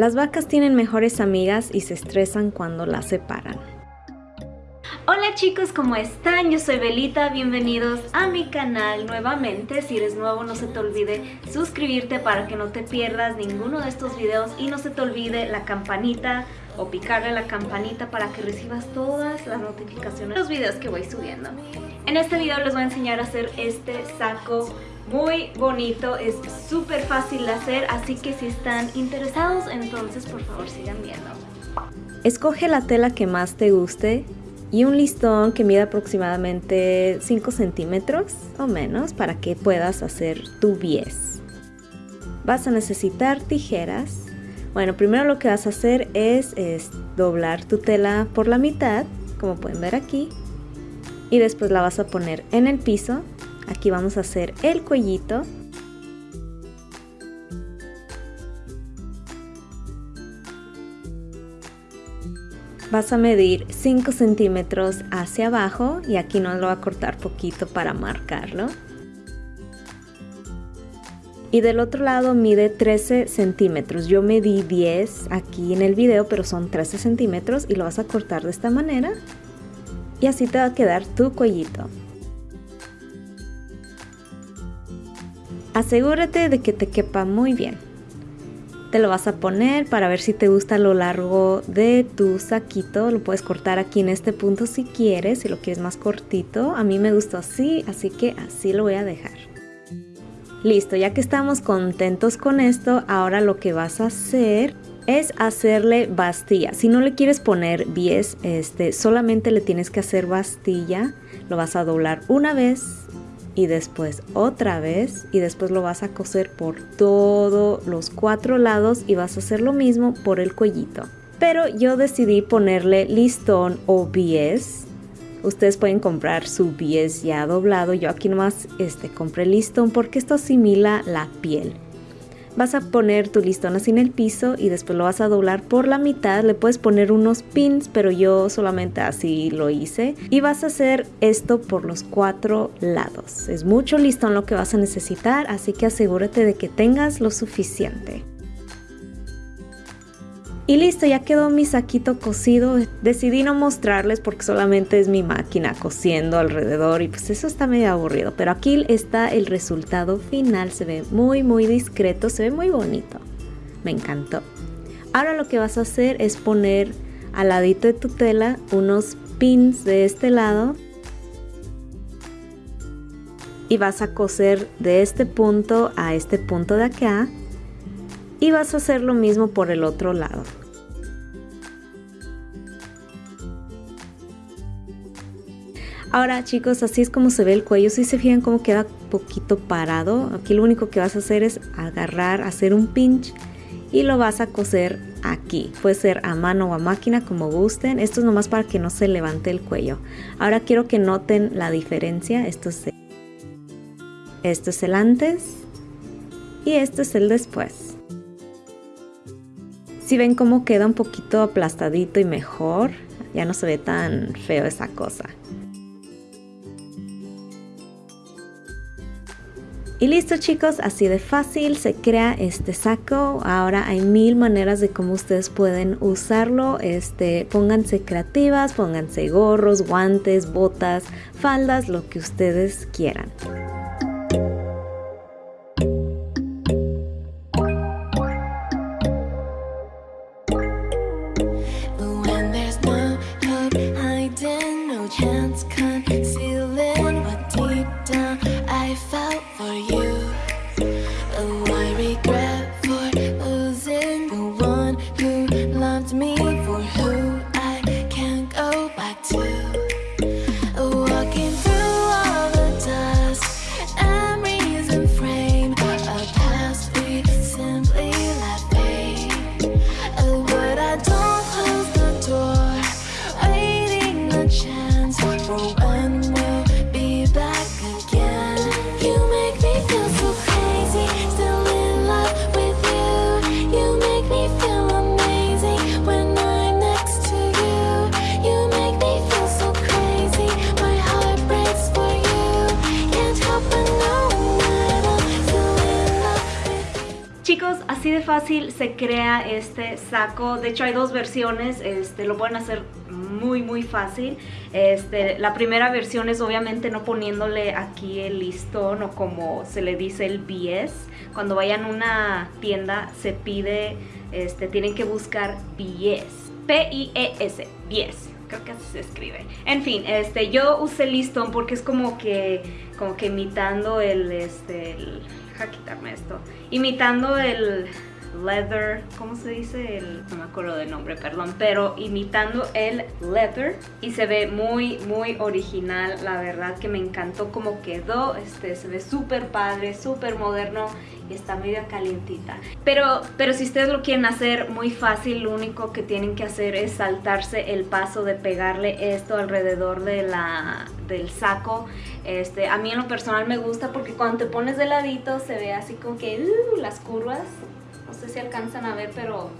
Las vacas tienen mejores amigas y se estresan cuando las separan. Hola chicos, ¿cómo están? Yo soy Belita, bienvenidos a mi canal nuevamente. Si eres nuevo no se te olvide suscribirte para que no te pierdas ninguno de estos videos y no se te olvide la campanita o picarle la campanita para que recibas todas las notificaciones de los videos que voy subiendo. En este video les voy a enseñar a hacer este saco muy bonito, es súper fácil de hacer, así que si están interesados, entonces por favor sigan viendo. Escoge la tela que más te guste y un listón que mida aproximadamente 5 centímetros o menos para que puedas hacer tu bies. Vas a necesitar tijeras. Bueno, primero lo que vas a hacer es, es doblar tu tela por la mitad, como pueden ver aquí, y después la vas a poner en el piso Aquí vamos a hacer el cuellito. Vas a medir 5 centímetros hacia abajo y aquí nos lo va a cortar poquito para marcarlo. Y del otro lado mide 13 centímetros. Yo medí 10 aquí en el video, pero son 13 centímetros y lo vas a cortar de esta manera. Y así te va a quedar tu cuellito. Asegúrate de que te quepa muy bien. Te lo vas a poner para ver si te gusta lo largo de tu saquito. Lo puedes cortar aquí en este punto si quieres, si lo quieres más cortito. A mí me gustó así, así que así lo voy a dejar. Listo, ya que estamos contentos con esto, ahora lo que vas a hacer es hacerle bastilla. Si no le quieres poner bies, este, solamente le tienes que hacer bastilla. Lo vas a doblar una vez y después otra vez y después lo vas a coser por todos los cuatro lados y vas a hacer lo mismo por el cuellito. Pero yo decidí ponerle listón o bies. Ustedes pueden comprar su bies ya doblado. Yo aquí nomás este, compré listón porque esto asimila la piel. Vas a poner tu listón así en el piso y después lo vas a doblar por la mitad. Le puedes poner unos pins, pero yo solamente así lo hice. Y vas a hacer esto por los cuatro lados. Es mucho listón lo que vas a necesitar, así que asegúrate de que tengas lo suficiente. Y listo, ya quedó mi saquito cosido. Decidí no mostrarles porque solamente es mi máquina cosiendo alrededor y pues eso está medio aburrido. Pero aquí está el resultado final. Se ve muy muy discreto, se ve muy bonito. Me encantó. Ahora lo que vas a hacer es poner al ladito de tu tela unos pins de este lado y vas a coser de este punto a este punto de acá y vas a hacer lo mismo por el otro lado. Ahora chicos, así es como se ve el cuello. Si se fijan cómo queda poquito parado. Aquí lo único que vas a hacer es agarrar, hacer un pinch y lo vas a coser aquí. Puede ser a mano o a máquina como gusten. Esto es nomás para que no se levante el cuello. Ahora quiero que noten la diferencia. Esto es, esto es el antes y esto es el después. Si ven cómo queda un poquito aplastadito y mejor, ya no se ve tan feo esa cosa. Y listo chicos, así de fácil se crea este saco. Ahora hay mil maneras de cómo ustedes pueden usarlo. Este, pónganse creativas, pónganse gorros, guantes, botas, faldas, lo que ustedes quieran. Así de fácil se crea este saco. De hecho hay dos versiones, este, lo pueden hacer muy muy fácil. Este, la primera versión es obviamente no poniéndole aquí el listón o como se le dice el BS. Cuando vayan a una tienda se pide, este, tienen que buscar BS. P-I-E-S, BS creo que así se escribe. En fin, este, yo usé listón porque es como que, como que imitando el, este, el, quitarme esto, imitando el leather, ¿cómo se dice? El, no me acuerdo del nombre, perdón, pero imitando el leather y se ve muy, muy original, la verdad que me encantó cómo quedó, este, se ve súper padre, súper moderno y está medio calientita. Pero, pero si ustedes lo quieren hacer muy fácil, lo único que tienen que hacer es saltarse el paso de pegarle esto alrededor de la, del saco. Este, a mí en lo personal me gusta porque cuando te pones de ladito se ve así como que uh, las curvas no sé si alcanzan a ver, pero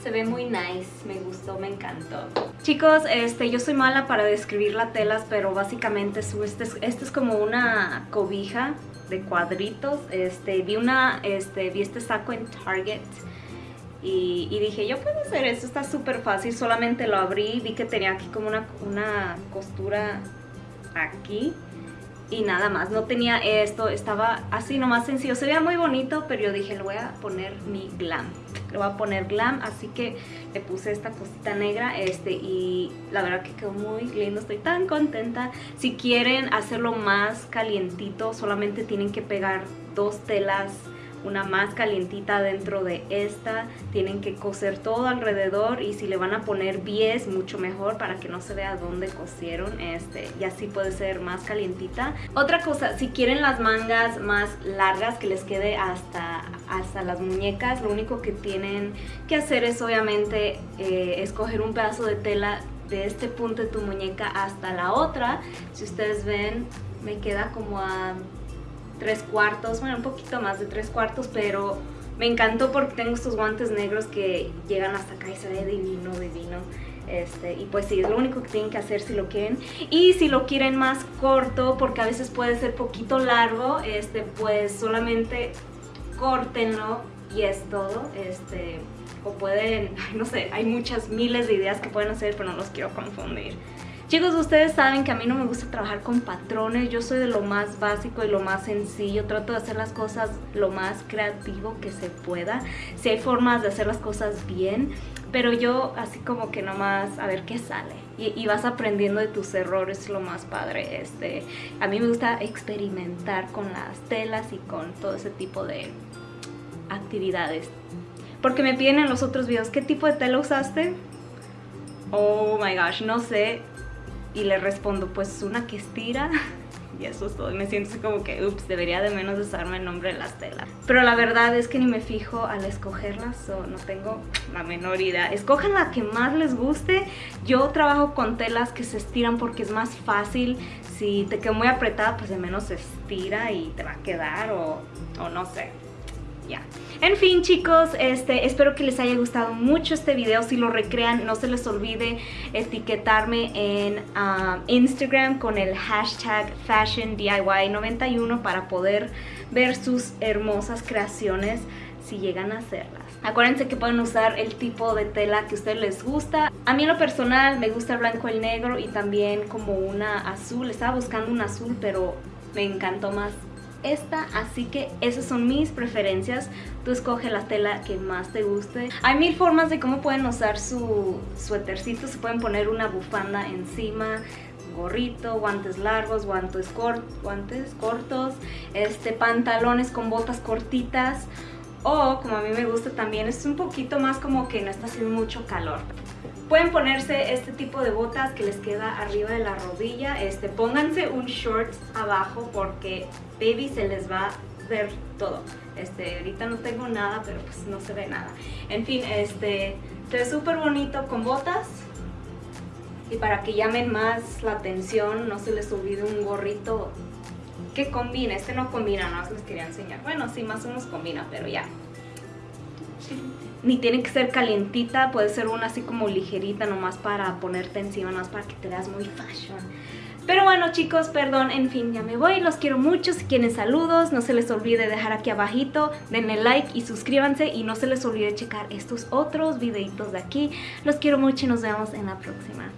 se ve muy nice, me gustó, me encantó. Chicos, este, yo soy mala para describir las telas, pero básicamente este, es, este es como una cobija de cuadritos. Este, vi, una, este, vi este saco en Target y, dije, yo puedo hacer esto, está súper fácil. Solamente lo abrí, vi que tenía aquí como una, una costura aquí y nada más, no tenía esto, estaba así nomás sencillo, se veía muy bonito, pero yo dije le voy a poner mi glam, le voy a poner glam, así que le puse esta cosita negra este y la verdad que quedó muy lindo, estoy tan contenta, si quieren hacerlo más calientito solamente tienen que pegar dos telas una más calientita dentro de esta. Tienen que coser todo alrededor y si le van a poner bies, mucho mejor para que no se vea dónde cosieron. Este, y así puede ser más calientita. Otra cosa, si quieren las mangas más largas que les quede hasta, hasta las muñecas, lo único que tienen que hacer es obviamente eh, escoger un pedazo de tela de este punto de tu muñeca hasta la otra. Si ustedes ven, me queda como a tres cuartos, bueno, un poquito más de tres cuartos, pero me encantó porque tengo estos guantes negros que llegan hasta acá y se ve divino, divino. Este, y pues sí, es lo único que tienen que hacer si lo quieren. Y si lo quieren más corto, porque a veces puede ser poquito largo, este, pues solamente córtenlo y es todo. Este, o pueden, no sé, hay muchas miles de ideas que pueden hacer, pero no los quiero confundir. Chicos, ustedes saben que a mí no me gusta trabajar con patrones, yo soy de lo más básico y lo más sencillo, trato de hacer las cosas lo más creativo que se pueda, si hay formas de hacer las cosas bien, pero yo así como que nomás a ver qué sale. Y, vas aprendiendo de tus errores, lo más padre, este, a mí me gusta experimentar con las telas y con todo ese tipo de actividades. Porque me piden en los otros videos, ¿qué tipo de tela usaste? Oh my gosh, no sé, y le respondo, pues una que estira. Y eso es todo. Me siento así como que, ups, debería de menos usarme el nombre de las telas. Pero la verdad es que ni me fijo al escogerlas o no tengo la menor idea. Escojan la que más les guste. Yo trabajo con telas que se estiran porque es más fácil. Si te queda muy apretada, pues de menos se estira y te va a quedar o, o no sé ya. En fin chicos, este, espero que les haya gustado mucho este video. Si lo recrean, no se les olvide etiquetarme en um, Instagram con el hashtag FashionDIY91 para poder ver sus hermosas creaciones si llegan a hacerlas. Acuérdense que pueden usar el tipo de tela que a ustedes les gusta. A mí en lo personal me gusta el blanco el negro y también como una azul. Estaba buscando un azul pero me encantó más esta, así que esas son mis preferencias. Tú escoge la tela que más te guste. Hay mil formas de cómo pueden usar su suétercito. Se pueden poner una bufanda encima, gorrito, guantes largos, guantes, guantes cortos, este, pantalones con botas cortitas. O, como a mí me gusta también, es un poquito más como que no está haciendo mucho calor. Pueden ponerse este tipo de botas que les queda arriba de la rodilla. Este, pónganse un short abajo porque baby se les va a ver todo. Este, ahorita no tengo nada, pero pues no se ve nada. En fin, este, se ve súper bonito con botas. Y para que llamen más la atención, no se les olvide un gorrito que combine. Este no combina, no les quería enseñar. Bueno, sí, más o menos combina, pero ya. Ni tiene que ser calientita, puede ser una así como ligerita nomás para ponerte encima, nomás para que te veas muy fashion. Pero bueno chicos, perdón, en fin, ya me voy, los quiero mucho, si quieren saludos, no se les olvide dejar aquí abajito, denle like y suscríbanse y no se les olvide checar estos otros videitos de aquí. Los quiero mucho y nos vemos en la próxima.